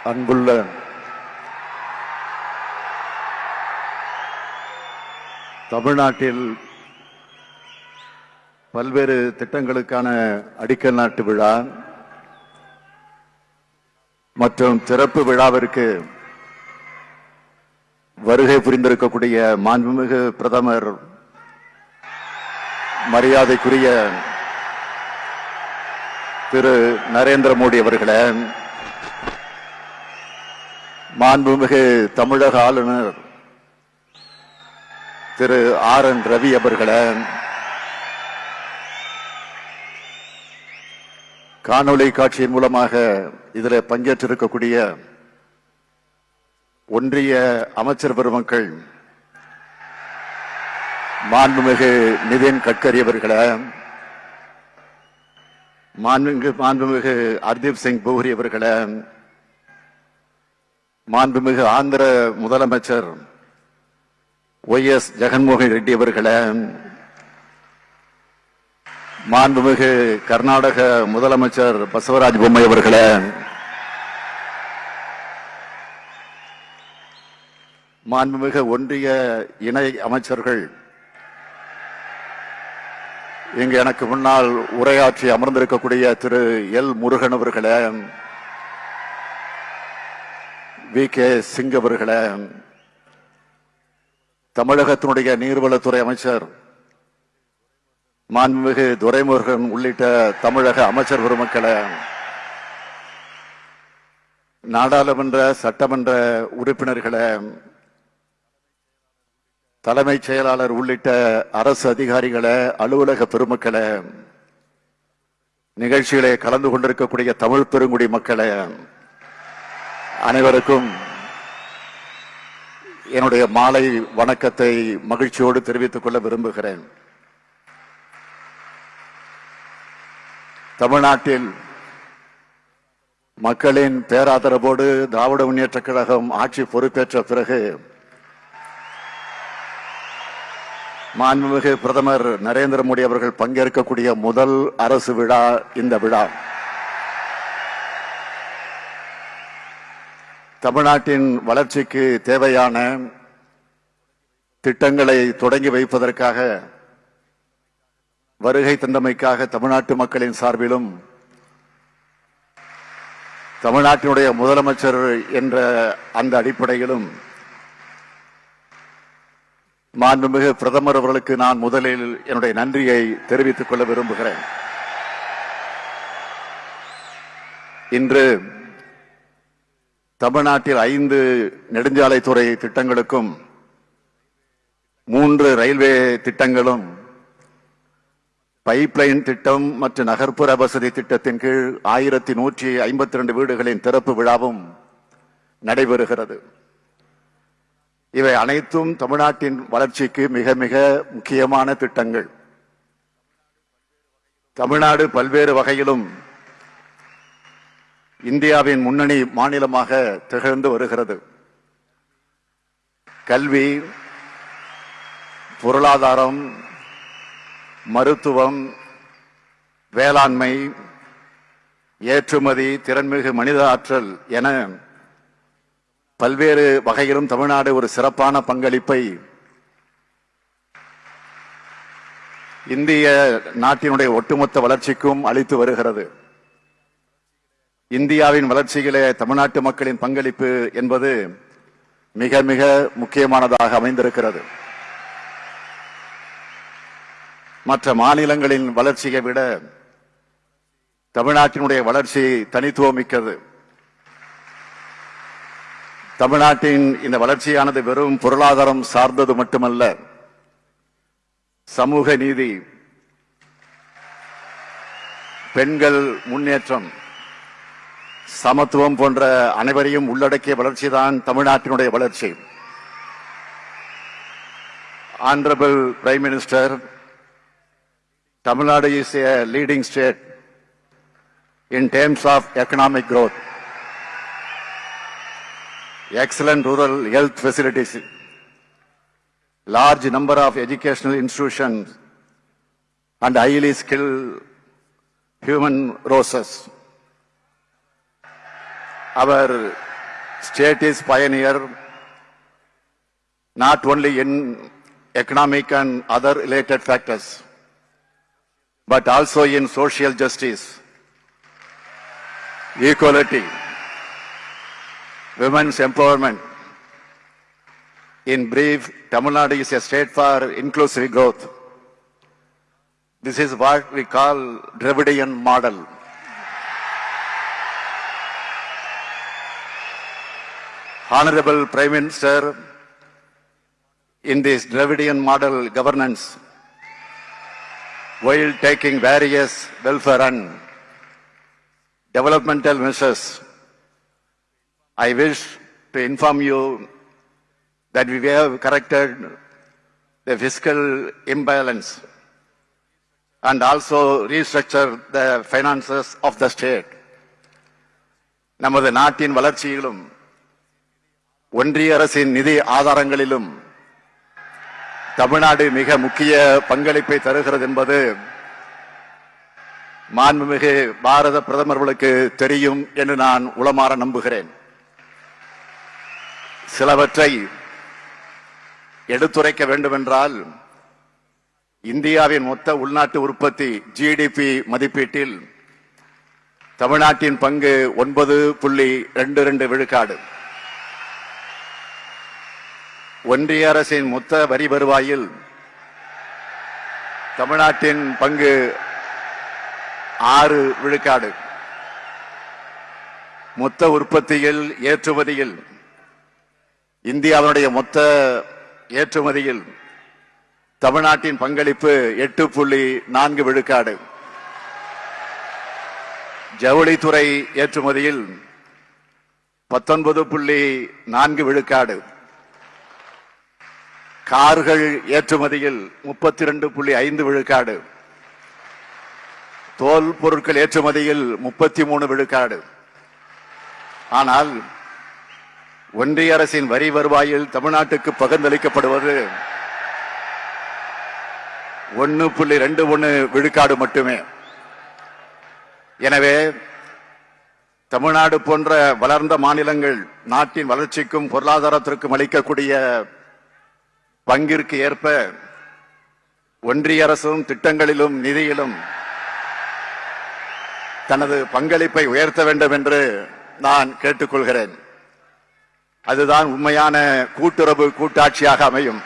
அன்புள்ள தமிழ்நாட்டில் பல்வேறு திட்டங்களுக்கான அடிக்கல் நாட்டு விழா மற்றும் திறப்பு விழாவிற்கு வருகை புரிந்திருக்கக்கூடிய மாண்புமிகு பிரதமர் மரியாதைக்குரிய திரு நரேந்திர மோடி அவர்களே மாண்புமிகு தமிழக ஆளுநர் திரு ஆர் என் ரவி அவர்களே காணொளி காட்சியின் மூலமாக இதில் பங்கேற்றிருக்கக்கூடிய ஒன்றிய அமைச்சர் பெருமக்கள் மாண்புமிகு நிதின் கட்கரி அவர்களே மாண்புமிகு மாண்புமிகு ஹர்தீப் சிங் பூரி அவர்களே மாண்புமிகு ஆந்திர முதலமைச்சர் ஒய் எஸ் ஜெகன்மோகன் ரெட்டி அவர்களே மாண்புமிகு கர்நாடக முதலமைச்சர் பசவராஜ் பொம்மை அவர்களே மாண்புமிகு ஒன்றிய இணை அமைச்சர்கள் இங்கு எனக்கு முன்னால் உரையாற்றி அமர்ந்திருக்கக்கூடிய திரு எல் முருகன் அவர்களே வி. கே. சிங் அவர்களே தமிழகத்தினுடைய நீர்வளத்துறை அமைச்சர் மாண்புமிகு துரைமுருகன் உள்ளிட்ட தமிழக அமைச்சர் பெருமக்களே நாடாளுமன்ற சட்டமன்ற உறுப்பினர்களே தலைமைச் செயலாளர் உள்ளிட்ட அரசு அதிகாரிகளே அலுவலக பெருமக்களே நிகழ்ச்சிகளை கலந்து கொண்டிருக்கக்கூடிய தமிழ் பெருங்குடி மக்களை அனைவருக்கும் என்னுடைய மாலை வணக்கத்தை மகிழ்ச்சியோடு தெரிவித்துக் கொள்ள விரும்புகிறேன். தமிழ்நாட்டில் மக்களின் பேராதரவோடு திராவிட முன்னேற்ற கழகம் ஆட்சி பொறுப்பேற்ற பிறகு மாண்புமிகு பிரதமர் நரேந்திர மோடி அவர்கள் பங்கேற்கக்கூடிய முதல் அரசு விழா இந்த விழா. தமிழ்நாட்டின் வளர்ச்சிக்கு தேவையான திட்டங்களை தொடங்கி வைப்பதற்காக வருகை தந்தமைக்காக தமிழ்நாட்டு மக்களின் சார்பிலும் தமிழ்நாட்டினுடைய முதலமைச்சர் என்ற அந்த அடிப்படையிலும் மாண்புமிகு பிரதமர் அவர்களுக்கு நான் முதலில் என்னுடைய நன்றியை தெரிவித்துக் கொள்ள விரும்புகிறேன். இன்று தமிழ்நாட்டில் ஐந்து நெடுஞ்சாலைத்துறை திட்டங்களுக்கும் மூன்று ரயில்வே திட்டங்களும் பைப்லைன் திட்டம் மற்றும் நகர்ப்புற வசதி திட்டத்தின் கீழ் ஆயிரத்தி நூற்றி ஐம்பத்தி ரெண்டு வீடுகளின் திறப்பு விழாவும் நடைபெறுகிறது. இவை அனைத்தும் தமிழ்நாட்டின் வளர்ச்சிக்கு மிக மிக முக்கியமான திட்டங்கள். தமிழ்நாடு பல்வேறு வகையிலும் இந்தியாவின் முன்னணி மாநிலமாக திகழ்ந்து வருகிறது. கல்வி பொருளாதாரம் மருத்துவம் வேளாண்மை ஏற்றுமதி திறன்மிகு மனித ஆற்றல் என பல்வேறு வகையிலும் தமிழ்நாடு ஒரு சிறப்பான பங்களிப்பை இந்திய நாட்டினுடைய ஒட்டுமொத்த வளர்ச்சிக்கும் அளித்து வருகிறது. இந்தியாவின் வளர்ச்சியிலே தமிழ்நாட்டு மக்களின் பங்களிப்பு என்பது மிக மிக முக்கியமானதாக அமைந்திருக்கிறது. மற்ற மாநிலங்களின் வளர்ச்சியை விட தமிழ்நாட்டினுடைய வளர்ச்சி தனித்துவமிக்கது தமிழ்நாட்டின் இந்த வளர்ச்சியானது வெறும் பொருளாதாரம் சார்ந்தது மட்டுமல்ல சமூக நீதி பெண்கள் முன்னேற்றம் சமத்துவம் போன்ற அனைவரையும் உள்ளடக்கிய வளர்ச்சிதான் தமிழ்நாட்டினுடைய வளர்ச்சி honourable prime minister Tamil Nadu is a leading state in terms of economic growth excellent rural health facilities, large number of educational institutions, and highly skilled human resources. Our state is pioneer not only in economic and other related factors, but also in social justice, equality, women's empowerment. In brief, Tamil Nadu is a state for inclusive growth. This is what we call Dravidian model. Honorable Prime Minister, in this Dravidian model governance, while taking various welfare and developmental measures, I wish to inform you that we have corrected the fiscal imbalance and also restructure the finances of the state. நமது நாட்டின் வளர்ச்சியிலும் ஒன்றிய அரசின் நிதி ஆதாரங்களிலும் தமிழ்நாடு மிக முக்கிய பங்களிப்பை தருகிறது என்பது மாண்புமிகு பாரத பிரதமர்களுக்கு தெரியும் என்று நான் உளமாற நம்புகிறேன். சிலவற்றை எடுத்துரைக்க வேண்டுமென்றால் இந்தியாவின் மொத்த உள்நாட்டு உற்பத்தி ஜிடிபி மதிப்பீட்டில் தமிழ்நாட்டின் பங்கு ஒன்பது புள்ளி ரெண்டு ரெண்டு விழுக்காடு. ஒன்றிய அரசின் மொத்த வரி வருவாயில் தமிழ்நாட்டின் பங்கு ஆறு விழுக்காடு. மொத்த உற்பத்தியில் ஏற்றுமதியில் இந்தியாவினுடைய மொத்த ஏற்றுமதியில் தமிழ்நாட்டின் பங்களிப்பு எட்டு புள்ளி நான்கு விழுக்காடு. ஜவுளித்துறை ஏற்றுமதியில் பத்தொன்பது புள்ளி நான்கு விழுக்காடு. கார்கள் ஏற்றுமதியில் முப்பத்தி ரெண்டு புள்ளி ஐந்து விழுக்காடு. தோல் பொருட்கள் ஏற்றுமதியில் முப்பத்தி மூணு விழுக்காடு. ஆனால் ஒன்றிய அரசின் வரி வருவாயில் தமிழ்நாட்டுக்கு பகிர்ந்தளிக்கப்படுவது ஒன்னு புள்ளி ரெண்டு ஒன்று விழுக்காடு மட்டுமே. எனவே தமிழ்நாடு போன்ற வளர்ந்த மாநிலங்கள் நாட்டின் வளர்ச்சிக்கும் பொருளாதாரத்திற்கும் அளிக்கக்கூடிய பங்கிற்கு ஏற்ப ஒன்றிய அரசும் திட்டங்களிலும் நிதியிலும் தனது பங்களிப்பை உயர்த்த வேண்டும் என்று நான் கேட்டுக்கொள்கிறேன். அதுதான் உண்மையான கூட்டுறவு கூட்டாட்சியாக அமையும்.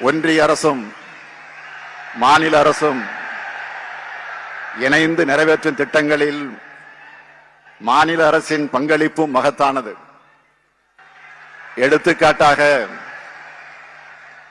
ஒன்றிய அரசும் மாநில அரசும் இணைந்து நிறைவேற்றும் திட்டங்களில் மாநில அரசின் பங்களிப்பும் மகத்தானது. எடுத்துக்காட்டாக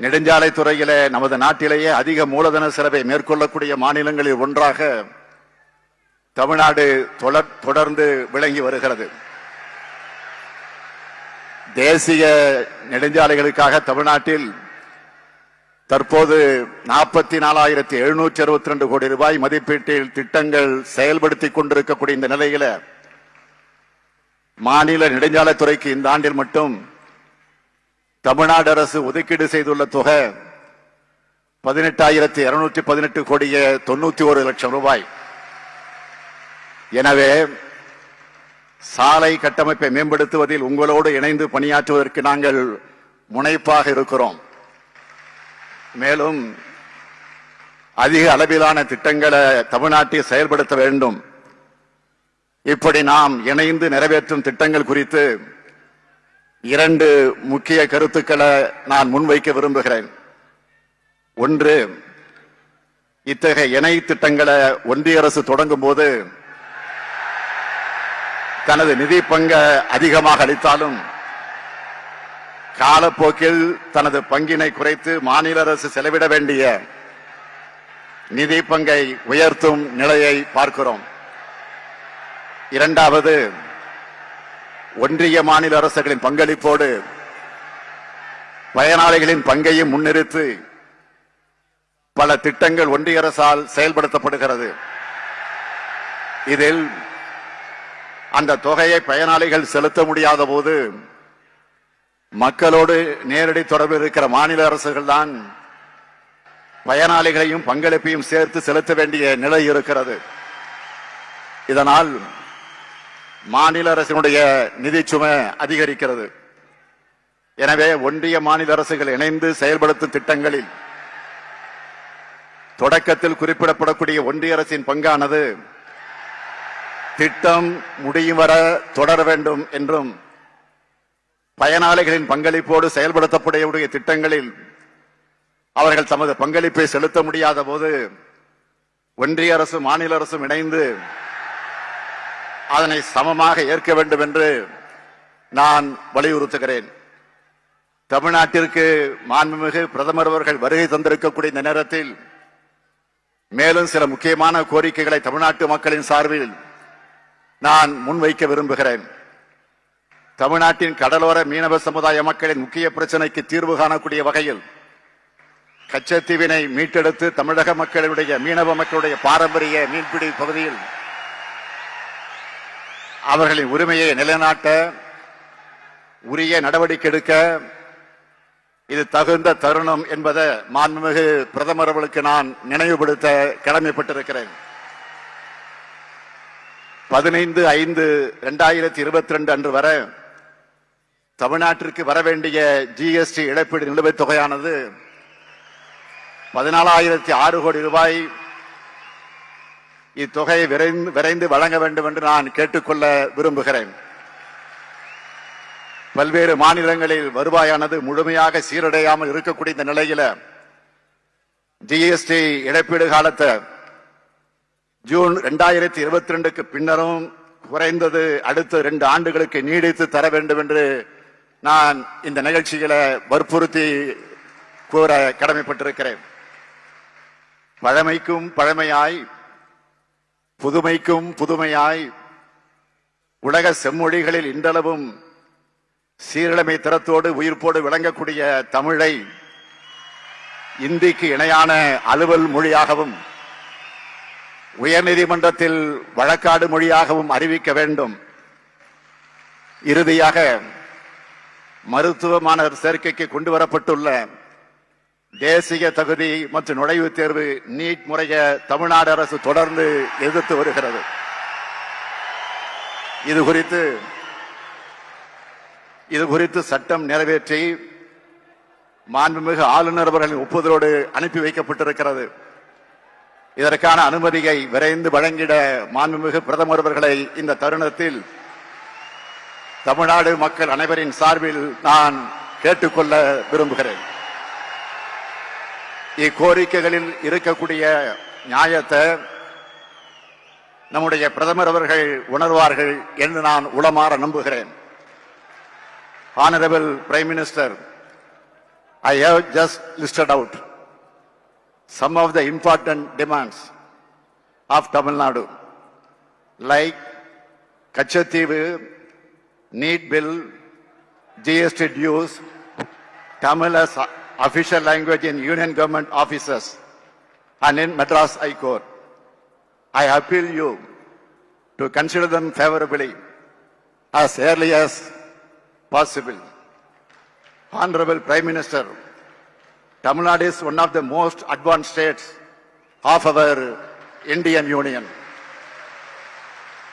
நெடுஞ்சாலை துறையிலே நமது நாட்டிலேயே அதிக மூலதன செலவை மேற்கொள்ளக்கூடிய மாநிலங்களில் ஒன்றாக தமிழ்நாடு தொடர்- தொடர்ந்து விளங்கி வருகிறது. தேசிய நெடுஞ்சாலைகளுக்காக தமிழ்நாட்டில் தற்போது நாற்பத்தி நாலாயிரத்தி எழுநூற்றி அறுபத்தி ரெண்டு கோடி ரூபாய் மதிப்பீட்டில் திட்டங்கள் செயல்படுத்திக் கொண்டிருக்கக்கூடிய இந்த நிலையில மாநில நெடுஞ்சாலைத்துறைக்கு இந்த ஆண்டில் மட்டும் தமிழ்நாடு அரசு ஒதுக்கீடு செய்துள்ள தொகை பதினெட்டாயிரத்தி இருநூற்றி பதினெட்டு கோடியே தொண்ணூத்தி ஒரு லட்சம் ரூபாய். எனவே சாலை கட்டமைப்பை மேம்படுத்துவதில் உங்களோடு இணைந்து பணியாற்றுவதற்கு நாங்கள் முனைப்பாக இருக்கிறோம். மேலும் அதிக அளவிலான திட்டங்களை தமிழ்நாட்டில் செயல்படுத்த வேண்டும். இப்படி நாம் இணைந்து நிறைவேற்றும் திட்டங்கள் குறித்து இரண்டு முக்கிய கருத்துக்களை நான் முன்வைக்க விரும்புகிறேன். ஒன்று இத்தகைய இணை திட்டங்களை ஒன்றிய அரசு தொடங்கும் போது தனது நிதி பங்க அதிகமாக அளித்தாலும் காலப்போக்கில் தனது பங்கினை குறைத்து மாநில அரசு செலவிட வேண்டிய நிதி பங்கை உயர்த்தும் நிலையை பார்க்கிறோம். இரண்டாவது ஒன்றிய மாநில அரசுகளின் பங்களிப்போடு பயனாளிகளின் பங்கையும் முன்னிறுத்தி பல திட்டங்கள் ஒன்றிய அரசால் செயல்படுத்தப்படுகிறது. இதில் அந்த தொகையை பயனாளிகள் செலுத்த முடியாத போது மக்களோடு நேரடி தொடர்பு இருக்கிற மாநில அரசுகள் தான் பயனாளிகளையும் பங்களிப்பையும் சேர்த்து செலுத்த வேண்டிய நிலை இருக்கிறது. இதனால் மாநில அரசினுடைய நிதிச்சுமை அதிகரிக்கிறது. எனவே ஒன்றிய மாநில அரசுகள் இணைந்து செயல்படுத்தும் திட்டங்களில் தொடக்கத்தில் குறிப்பிடப்படக்கூடிய ஒன்றிய அரசின் பங்கானது திட்டம் முடியும் வர தொடர வேண்டும் என்றும் பயனாளிகளின் பங்களிப்போடு செயல்படுத்தப்படக்கூடிய திட்டங்களில் அவர்கள் தமது பங்களிப்பை செலுத்த முடியாத போது ஒன்றிய அரசும் மாநில அரசும் இணைந்து அதனை சமமாக ஏற்க வேண்டும் என்று நான் வலியுறுத்துகிறேன். தமிழ்நாட்டிற்கு மாண்புமிகு பிரதமர் அவர்கள் வருகை தந்திருக்கக்கூடிய இந்த நேரத்தில் மேலும் சில முக்கியமான கோரிக்கைகளை தமிழ்நாட்டு மக்களின் சார்பில் நான் முன்வைக்க விரும்புகிறேன். தமிழ்நாட்டின் கடலோர மீனவ சமுதாய மக்களின் முக்கிய பிரச்சனைக்கு தீர்வு காணக்கூடிய வகையில் கச்சத்தீவினை மீட்டெடுத்து தமிழக மக்களுடைய மீனவ மக்களுடைய பாரம்பரிய மீன்பிடி பகுதியில் அவர்களின் உரிமையை நிலைநாட்ட உரிய நடவடிக்கை எடுக்க இது தகுந்த தருணம் என்பதை மாண்புமிகு பிரதமர் அவர்களுக்கு நான் நினைவுபடுத்த கடமைப்பட்டிருக்கிறேன். பதினைந்து ஐந்து இரண்டாயிரத்தி இருபத்தி ரெண்டு அன்று வரை தமிழ்நாட்டிற்கு வர வேண்டிய ஜிஎஸ்டி இழப்பீடு நிலுவைத் தொகையானது பதினாலாயிரத்தி ஆறு கோடி ரூபாய் இத்தொகையை விரைந்து விரைந்து வழங்க வேண்டும் என்று நான் கேட்டுக்கொள்ள விரும்புகிறேன். பல்வேறு மாநிலங்களில் வருவாயானது முழுமையாக சீரடையாமல் இருக்கக்கூடிய இந்த நிலையில ஜிஎஸ்டி இழப்பீடு காலத்தை ஜூன் இரண்டாயிரத்தி இருபத்தி ரெண்டுக்கு பின்னரும் குறைந்தது அடுத்த ரெண்டு ஆண்டுகளுக்கு நீடித்து தர வேண்டும் என்று நான் இந்த நிகழ்ச்சிகளை வற்புறுத்தி கூற கடமைப்பட்டிருக்கிறேன். பழமைக்கும் பழமையாய் புதுமைக்கும் புதுமையாய் உலக செம்மொழிகளில் இன்றளவும் சீரழமை திறத்தோடு உயிர்ப்போடு விளங்கக்கூடிய தமிழை இந்திக்கு இணையான அலுவல் மொழியாகவும் உயர்நீதிமன்றத்தில் வழக்காடு மொழியாகவும் அறிவிக்க வேண்டும். இறுதியாக மருத்துவ மாணவர் சேர்க்கைக்கு கொண்டு வரப்பட்டுள்ள தேசிய தகுதி மற்றும் நுழைவுத் தேர்வு நீட் முறைய தமிழ்நாடு அரசு தொடர்ந்து எதிர்த்து வருகிறது. இது குறித்து இது குறித்து சட்டம் நிறைவேற்றி மாண்புமிகு ஆளுநர் அவர்களின் ஒப்புதலோடு அனுப்பி வைக்கப்பட்டிருக்கிறது. இதற்கான அனுமதியை விரைந்து வழங்கிட மாண்புமிகு பிரதமர் அவர்களை இந்த தருணத்தில் தமிழ்நாடு மக்கள் அனைவரின் சார்பில் நான் கேட்டுக்கொள்ள விரும்புகிறேன். இக்கோரிக்கைகளில் இருக்கக்கூடிய நியாயத்தை நம்முடைய பிரதமர் அவர்கள் உணர்வார்கள் என்று நான் உளமாற நம்புகிறேன் honourable prime minister I have just listed out some of the important demands of Tamil Nadu like Katchatheevu NEET bill GST dues Tamil official language in union government offices and in Madras High Court. I appeal you to consider them favorably as early as possible. Honorable Prime Minister, Tamil Nadu is one of the most advanced states of our Indian Union.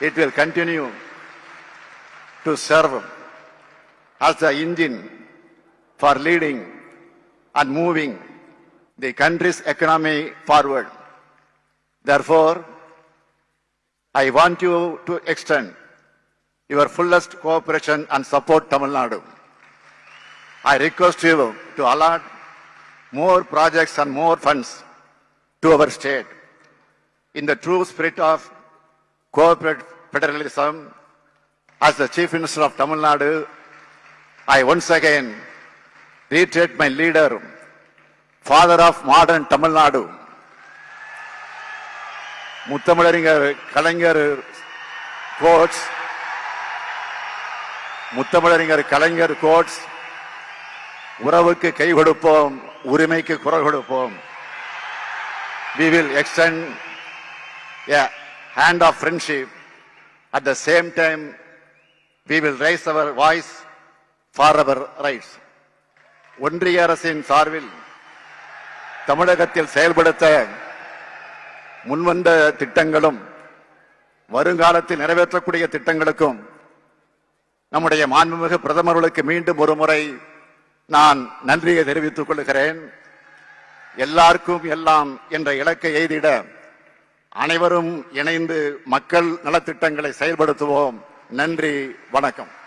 It will continue to serve as the engine for leading and moving the country's economy forward. Therefore, I want you to extend your fullest cooperation and support Tamil Nadu. I request you to allot more projects and more funds to our state. In the true spirit of corporate federalism, as the Chief Minister of Tamil Nadu, I once again Reiterate my leader, father of modern Tamil Nadu, முத்தமிழறிஞர் கலைஞர் quotes முத்தமிழறிஞர் கலைஞர் quotes உறவுக்கு கை கொடுப்போம் உரிமைக்கு குரல் கொடுப்போம் we will extend a hand of friendship at the same time we will raise our voice for our rights ஒன்றிய அரசின் சார்பில் தமிழகத்தில் செயல்படுத்த முன்வந்த திட்டங்களும் வருங்காலத்தில் நிறைவேற்றக்கூடிய திட்டங்களுக்கும் நம்முடைய மாண்புமிகு பிரதமர்களுக்கு மீண்டும் ஒரு முறை நான் நன்றியை தெரிவித்துக் கொள்கிறேன். எல்லாருக்கும் எல்லாம் என்ற இலக்கை எய்திட அனைவரும் இணைந்து மக்கள் நலத்திட்டங்களை செயல்படுத்துவோம். நன்றி வணக்கம்.